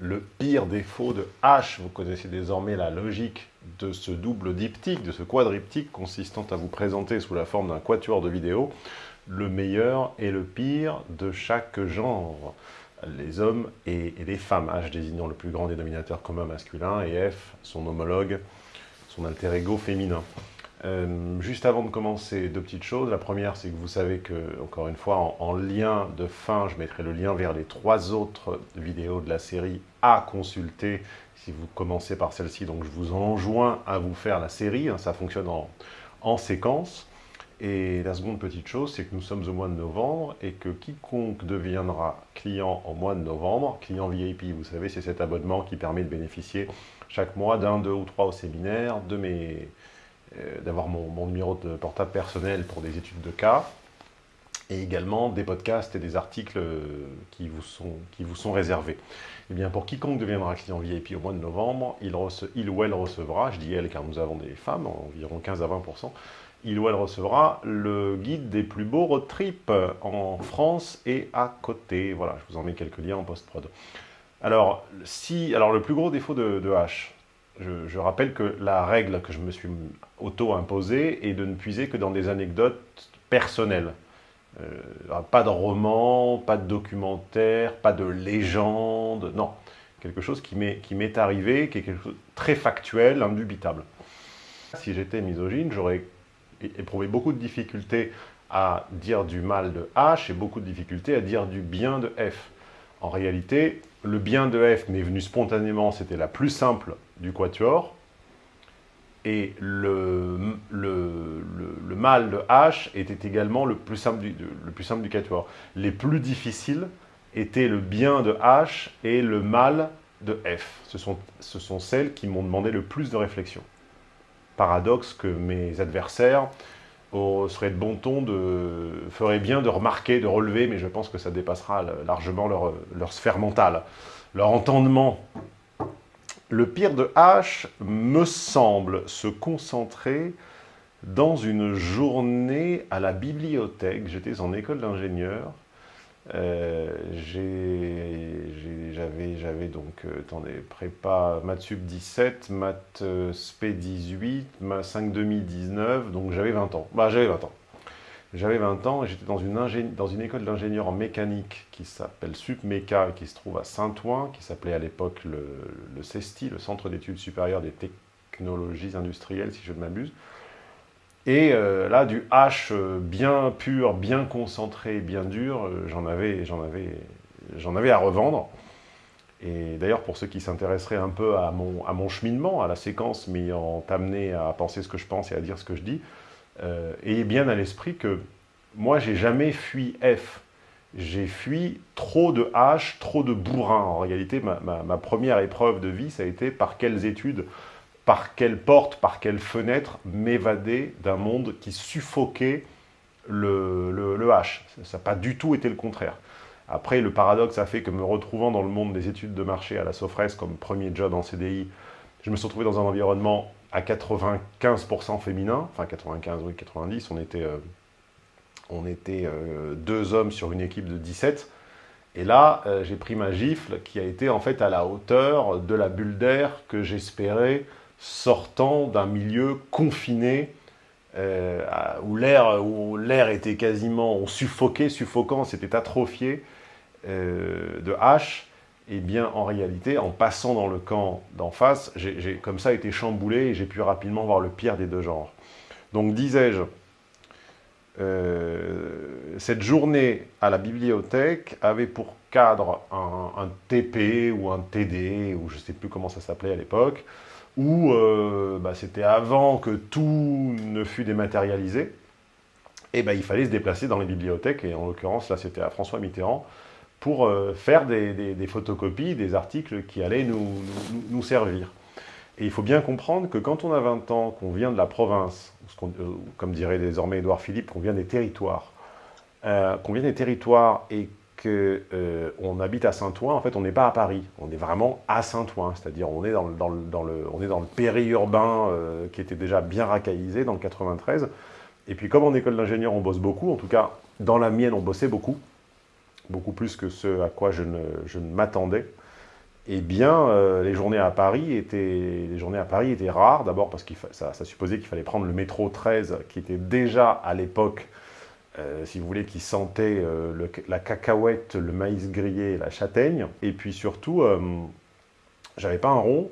le pire défaut de H. Vous connaissez désormais la logique de ce double diptyque, de ce quadriptyque consistant à vous présenter sous la forme d'un quatuor de vidéos le meilleur et le pire de chaque genre. Les hommes et, les femmes, H désignant le plus grand dénominateur commun masculin et F son homologue, son alter ego féminin. Euh, juste avant de commencer, deux petites choses. La première, c'est que vous savez que, encore une fois, en, lien de fin, je mettrai le lien vers les trois autres vidéos de la série à consulter si vous commencez par celle-ci. Donc, je vous enjoins à vous faire la série. Hein, ça fonctionne en, en séquence. Et la seconde petite chose, c'est que nous sommes au mois de novembre et que quiconque deviendra client en mois de novembre, client VIP, vous savez, c'est cet abonnement qui permet de bénéficier chaque mois d'un, deux ou trois au séminaire, de mes d'avoir mon, numéro de portable personnel pour des études de cas, et également des podcasts et des articles euh, qui vous sont, qui vous sont réservés. Eh bien, pour quiconque deviendra client VIP au mois de novembre, il, il ou elle recevra, je dis elle car nous avons des femmes, environ 15 à 20%, il ou elle recevra le guide des plus beaux road trips en France et à côté. Voilà, je vous en mets quelques liens en post-prod. Alors, si, alors, le plus gros défaut de H, je, rappelle que la règle que je me suis auto-imposée est de ne puiser que dans des anecdotes personnelles. Euh, pas de roman, pas de documentaire, pas de légende, non. Quelque chose qui m'est arrivé, qui est quelque chose de très factuel, indubitable. Si j'étais misogyne, j'aurais éprouvé beaucoup de difficultés à dire du mal de H et beaucoup de difficultés à dire du bien de F. En réalité, le bien de F m'est venu spontanément, c'était la plus simple du quatuor, et le, le, mal de H était également le plus, simple du, le plus simple du quatuor. Les plus difficiles étaient le bien de H et le mal de F. Ce sont, ce sont celles qui m'ont demandé le plus de réflexion. Paradoxe que mes adversaires serait de bon ton, de, ferait bien de remarquer, de relever, mais je pense que ça dépassera largement leur, leur sphère mentale, leur entendement. Le pire de H me semble se concentrer dans une journée à la bibliothèque. J'étais en école d'ingénieur, euh, j'avais donc, euh, attendez, prépa maths sup 17, maths euh, spé 18, ma 5 demi 19, donc j'avais 20 ans. Bah j'avais 20 ans. J'avais 20 ans et j'étais dans une, dans une école d'ingénieur en mécanique qui s'appelle SUPMECA et qui se trouve à Saint-Ouen, qui s'appelait à l'époque le, le CESTI, le Centre d'études supérieures des technologies industrielles, si je ne m'abuse. Et euh, là, du H euh, bien pur, bien concentré, bien dur, euh, j'en avais, avais, avais à revendre. Et d'ailleurs, pour ceux qui s'intéresseraient un peu à mon, cheminement, à la séquence m'ayant amené à penser ce que je pense et à dire ce que je dis, ayez bien à l'esprit que moi, j'ai jamais fui F. J'ai fui trop de H, trop de bourrin. En réalité, ma, ma première épreuve de vie, ça a été par quelles études par quelle porte, par quelle fenêtre m'évader d'un monde qui suffoquait le, H. Ça n'a pas du tout été le contraire. Après, le paradoxe a fait que me retrouvant dans le monde des études de marché à la Sofres comme premier job en CDI, je me suis retrouvé dans un environnement à 95% féminin, enfin 95, oui, 90, on était, euh, on était euh, deux hommes sur une équipe de 17, et là, euh, j'ai pris ma gifle qui a été en fait à la hauteur de la bulle d'air que j'espérais sortant d'un milieu confiné euh, où l'air était quasiment suffoqué, suffocant, c'était atrophié euh, de H, et eh bien en réalité, en passant dans le camp d'en face, j'ai comme ça été chamboulé et j'ai pu rapidement voir le pire des deux genres. Donc disais-je, euh, cette journée à la bibliothèque avait pour cadre un, un TP ou un TD, ou je ne sais plus comment ça s'appelait à l'époque, où euh, bah, c'était avant que tout ne fût dématérialisé, et bah, il fallait se déplacer dans les bibliothèques, et en l'occurrence, là, c'était à François Mitterrand, pour euh, faire des, photocopies, des articles qui allaient nous, servir. Et il faut bien comprendre que quand on a 20 ans, qu'on vient de la province, euh, comme dirait désormais Édouard Philippe, qu'on vient des territoires, qu'on vient des territoires et qu'on euh, habite à Saint-Ouen, en fait, on n'est pas à Paris. On est vraiment à Saint-Ouen, c'est-à-dire on est dans le, on est périurbain euh, qui était déjà bien racaillisé dans le 93. Et puis comme en école d'ingénieur, on bosse beaucoup, en tout cas, dans la mienne, on bossait beaucoup, beaucoup plus que ce à quoi je ne, m'attendais. eh bien, euh, les, journées à Paris étaient, les journées à Paris étaient rares, d'abord parce que ça, supposait qu'il fallait prendre le métro 13, qui était déjà à l'époque, euh, si vous voulez, qui sentait euh, la cacahuète, le maïs grillé la châtaigne. Et puis surtout, j'avais pas un rond,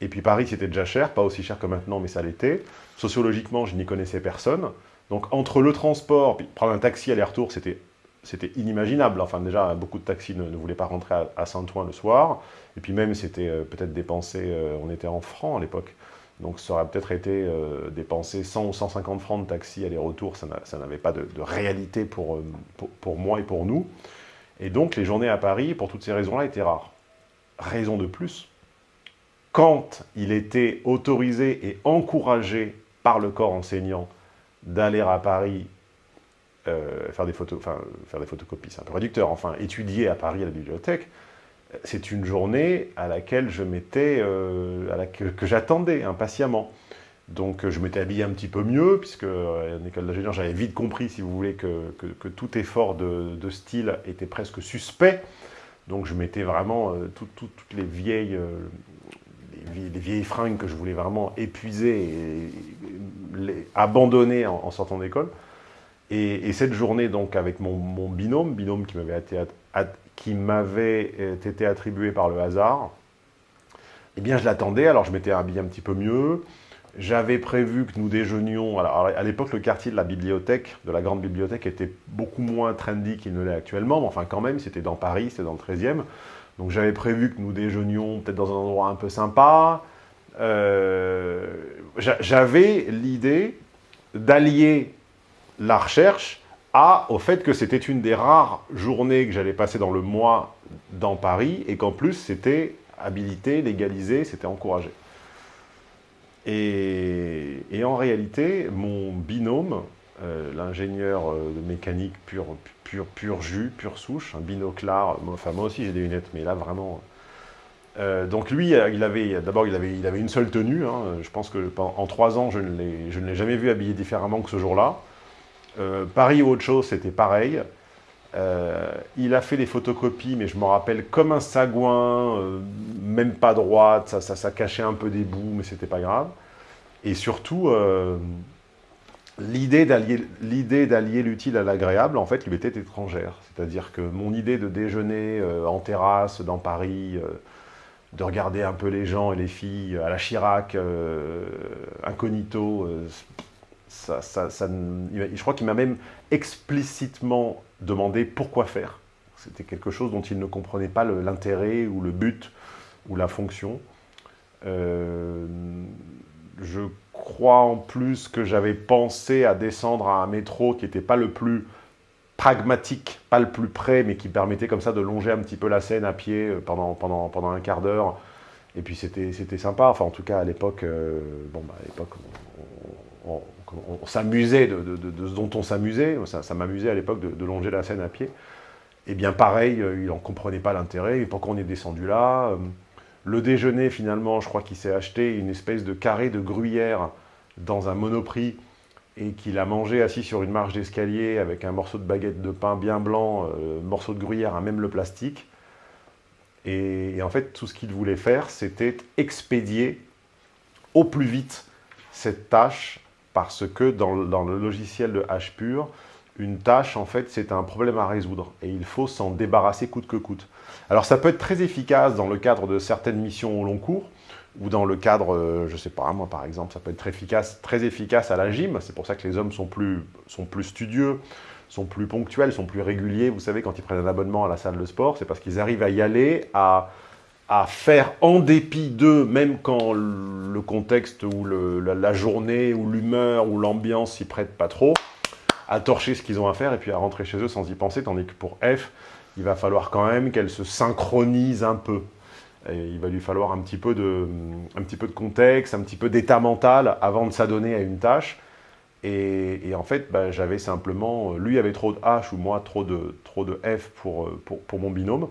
et puis Paris, c'était déjà cher, pas aussi cher que maintenant, mais ça l'était. Sociologiquement, je n'y connaissais personne. Donc entre le transport, prendre un taxi aller-retour, c'était c'était inimaginable. Enfin, déjà, beaucoup de taxis ne, voulaient pas rentrer à, Saint-Ouen le soir. Et puis même, c'était euh, peut-être dépensé, euh, on était en francs à l'époque. Donc ça aurait peut-être été euh, dépensé 100 ou 150 francs de taxi aller-retour. Ça n'avait pas de, réalité pour, pour, moi et pour nous. Et donc, les journées à Paris, pour toutes ces raisons-là, étaient rares. Raison de plus, quand il était autorisé et encouragé par le corps enseignant d'aller à Paris euh, faire, des photos, enfin, faire des photocopies, c'est un peu réducteur, enfin, étudier à Paris à la bibliothèque, c'est une journée à laquelle je m'étais, euh, que, j'attendais impatiemment. Donc je m'étais habillé un petit peu mieux, puisque euh, en école d'ingénieur, j'avais vite compris, si vous voulez, que, que, tout effort de, de, style était presque suspect. Donc je mettais vraiment toutes les vieilles, les, vieilles fringues que je voulais vraiment épuiser et, les abandonner en sortant d'école. Et, cette journée, donc, avec mon, binôme, binôme qui m'avait été, euh, été, attribué par le hasard, eh bien, je l'attendais, alors je m'étais habillé un petit peu mieux. J'avais prévu que nous déjeunions... Alors, à l'époque, le quartier de la bibliothèque, de la grande bibliothèque, était beaucoup moins trendy qu'il ne l'est actuellement, mais enfin, quand même, c'était dans Paris, c'était dans le 13e. Donc, j'avais prévu que nous déjeunions peut-être dans un endroit un peu sympa. Euh, j'avais l'idée d'allier la recherche à, au fait que c'était une des rares journées que j'allais passer dans le mois dans Paris et qu'en plus c'était habilité, légalisé, c'était encouragé. Et, en réalité, mon binôme, euh, l'ingénieur euh, de mécanique pur, pur, pur jus, pure souche, un binoclard, enfin moi aussi j'ai des lunettes, mais là vraiment... Euh, donc lui, il avait, d'abord il avait, il avait une seule tenue, hein. je pense que en trois ans je ne l'ai jamais vu habillé différemment que ce jour-là. Euh, Paris ou autre chose, c'était pareil. Euh, il a fait des photocopies, mais je me rappelle comme un sagouin, euh, même pas droite, ça, ça, cachait un peu des bouts, mais c'était pas grave. Et surtout, l'idée d'allier l'utile à l'agréable, en fait, lui était étrangère. C'est-à-dire que mon idée de déjeuner en terrasse dans Paris, de regarder un peu les gens et les filles à la Chirac, incognito, je crois qu'il m'a même explicitement demandé pourquoi faire. C'était quelque chose dont il ne comprenait pas l'intérêt ou le but ou la fonction. Euh, je crois en plus que j'avais pensé à descendre à un métro qui n'était pas le plus pragmatique, pas le plus près, mais qui permettait comme ça de longer un petit peu la scène à pied euh, pendant, pendant, pendant un quart d'heure. Et puis c'était sympa, enfin en tout cas à l'époque, euh, bon bah à l'époque, s'amusait de, ce dont on s'amusait, ça, m'amusait à l'époque de, longer la scène à pied. Et bien pareil, euh, il n'en comprenait pas l'intérêt, et pourquoi on est descendu là euh, Le déjeuner, finalement, je crois qu'il s'est acheté une espèce de carré de gruyère dans un monoprix, et qu'il a mangé assis sur une marche d'escalier avec un morceau de baguette de pain bien blanc, euh, morceau de gruyère à même le plastique. et en fait, tout ce qu'il voulait faire, c'était expédier au plus vite cette tâche parce que dans, le logiciel de H pur, une tâche, en fait, c'est un problème à résoudre et il faut s'en débarrasser coûte que coûte. Alors ça peut être très efficace dans le cadre de certaines missions au long cours, ou dans le cadre, euh, je sais pas, moi par exemple, ça peut être très efficace, très efficace à la gym, c'est pour ça que les hommes sont plus, sont plus studieux, sont plus ponctuels, sont plus réguliers, vous savez, quand ils prennent un abonnement à la salle de sport, c'est parce qu'ils arrivent à y aller, à à faire en dépit d'eux, même quand le contexte ou la, journée ou l'humeur ou l'ambiance s'y prête pas trop, à torcher ce qu'ils ont à faire et puis à rentrer chez eux sans y penser, tandis que pour F, il va falloir quand même qu'elle se synchronise un peu. il va lui falloir un petit peu de, contexte, un petit peu d'état mental avant de s'adonner à une tâche. Et, en fait, bah, j'avais simplement, lui avait trop de H ou moi trop de, trop de F pour, pour mon binôme.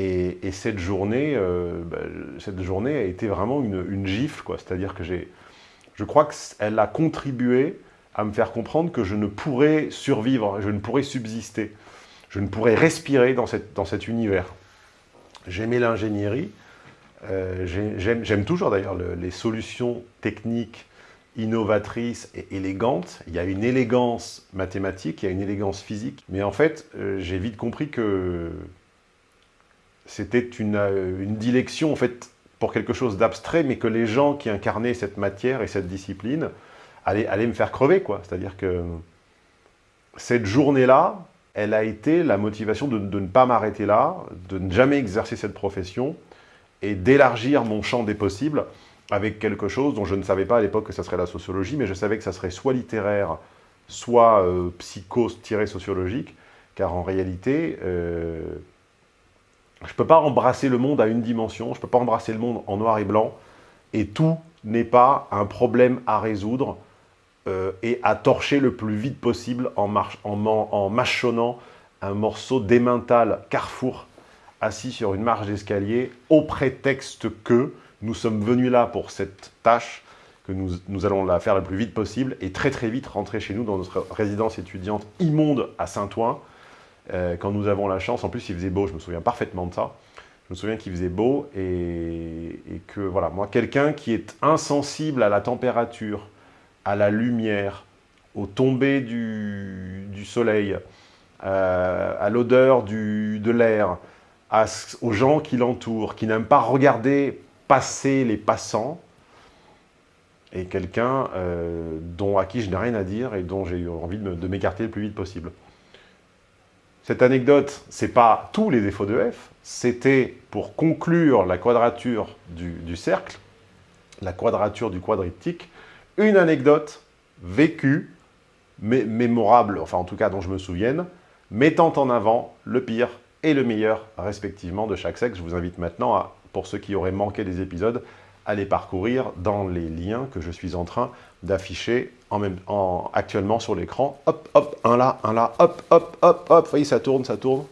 Et, cette, journée, euh, bah, cette journée a été vraiment une, gifle, c'est-à-dire que j'ai, je crois qu'elle a contribué à me faire comprendre que je ne pourrais survivre, je ne pourrais subsister, je ne pourrais respirer dans, cette, dans cet univers. J'aimais l'ingénierie. Euh, j'aime toujours d'ailleurs les solutions techniques innovatrices et élégantes. Il y a une élégance mathématique, il y a une élégance physique. Mais en fait, euh, j'ai vite compris que c'était une, euh, une, dilection en fait, pour quelque chose d'abstrait, mais que les gens qui incarnaient cette matière et cette discipline allaient, allaient me faire crever. C'est-à-dire que cette journée-là, elle a été la motivation de, de ne pas m'arrêter là, de ne jamais exercer cette profession et d'élargir mon champ des possibles avec quelque chose dont je ne savais pas à l'époque que ça serait la sociologie, mais je savais que ça serait soit littéraire, soit euh, psycho-sociologique, car en réalité, euh, je ne peux pas embrasser le monde à une dimension, je ne peux pas embrasser le monde en noir et blanc, et tout n'est pas un problème à résoudre euh, et à torcher le plus vite possible en, en, en mâchonnant un morceau d'émental carrefour assis sur une marge d'escalier au prétexte que nous sommes venus là pour cette tâche, que nous, allons la faire le plus vite possible et très très vite rentrer chez nous dans notre résidence étudiante immonde à Saint-Ouen, euh, quand nous avons la chance, en plus il faisait beau, je me souviens parfaitement de ça, je me souviens qu'il faisait beau et, que voilà, moi quelqu'un qui est insensible à la température, à la lumière, au tomber du, soleil, euh, à l'odeur de l'air, aux gens qui l'entourent, qui n'aiment pas regarder passer les passants, et quelqu'un euh, dont à qui je n'ai rien à dire et dont j'ai eu envie de m'écarter le plus vite possible. Cette anecdote, c'est pas tous les défauts de F, c'était pour conclure la quadrature du, cercle, la quadrature du quadriptyque, une anecdote vécue, mémorable, enfin en tout cas dont je me souvienne, mettant en avant le pire et le meilleur respectivement de chaque sexe. Je vous invite maintenant, à, pour ceux qui auraient manqué des épisodes, à les parcourir dans les liens que je suis en train d'afficher en même, en, actuellement sur l'écran. Hop, hop, un là, un là, hop, hop, hop, hop. Vous voyez, ça tourne, ça tourne.